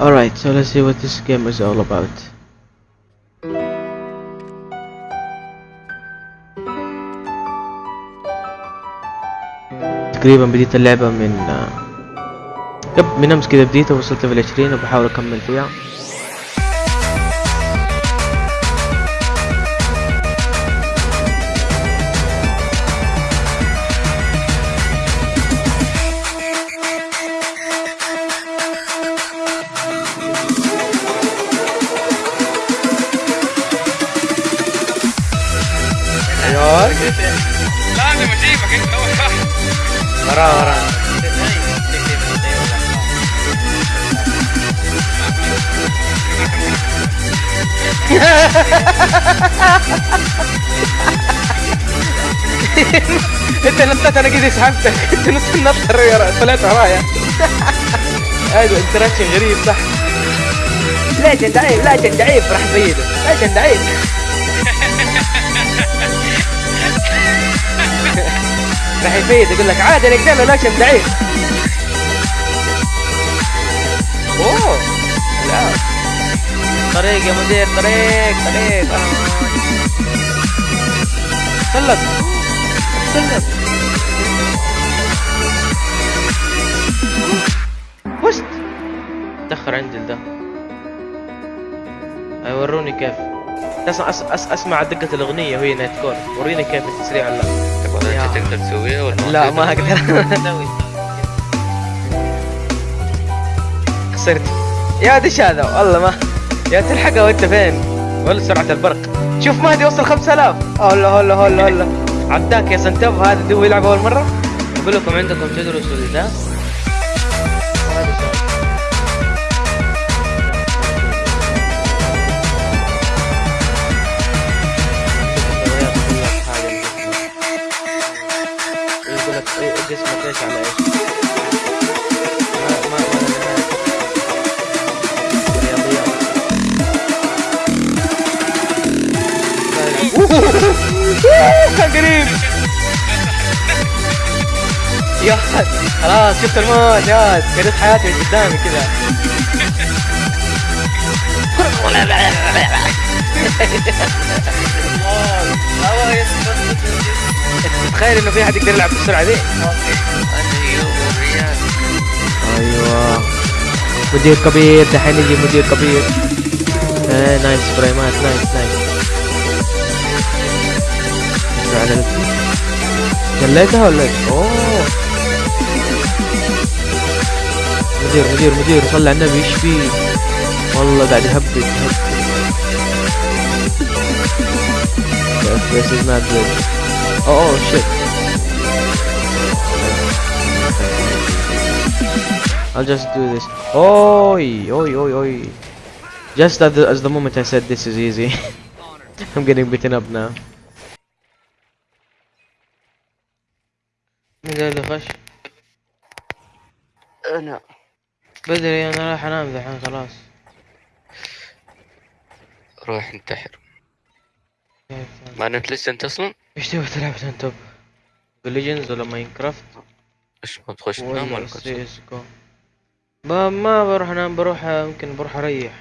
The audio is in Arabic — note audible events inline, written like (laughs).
Alright, so let's see what this game is all about. تقريبا بديت اللعبة من قبل من أمس كذا بديتها وصلت ليفل 20 وبحاول أكمل فيها أيوه لازم اجيبك انت اول واحد وراه وراه انت نطيت أنا كذا سحبتك انت نص الرياضة، طلعت ورايا. هذا انتراكشن غريب صح؟ انت عيب لا انت عيب راح سيده ليش انت يفيد يقول لك عادي لا شم ضعيف أوه لا. طريق يا مدير طريق طريق. سلم سلم وست تأخر عندي ده يوروني كيف؟ اسمع أس أس أسمع دقة الأغنية وهي نايت كور. وريني كيف التسريع ولا تبغى أنت تقدر تسويها ولا لا ما أقدر. (laughs) خسرت. يا دش هذا والله ما يا تلحقها وأنت فين؟ ولا سرعة البرق. شوف مهدي وصل 5000 هلا هلا هلا هلا. عداك يا سنتوف هذا دو يلعب أول مرة؟ أقول لكم عندكم تدرسوا ذا إيش على إيش قريب يا خلاص شفت الموت يا قريت حياتي قدامي كذا تخيل انه في احد يقدر يلعب بالسرعه ذي مدير كبير دحين يجي مدير كبير إيه nice فريمات nice nice جليتها ولا إيش؟ أوه مدير مدير مدير صلى على النبي إيش فيه؟ والله قاعد يهبد يهبد This is not good. Oh, oh. I'll just do this. Oi, oi, oi, oi. Just as the, as the moment I said this is easy. (laughs) I'm getting beaten up now. مين اللي خش؟ أنا بدري أنا راح أنام ذحين خلاص روح انتحر ما نمت لسه أنت أصلا إيش تبغى تلعب أنت؟ بليجنز ولا ماينكرافت إيش ما تخش تنام ولا سي اس كو ما بروح أنام بروح يمكن بروح أريح.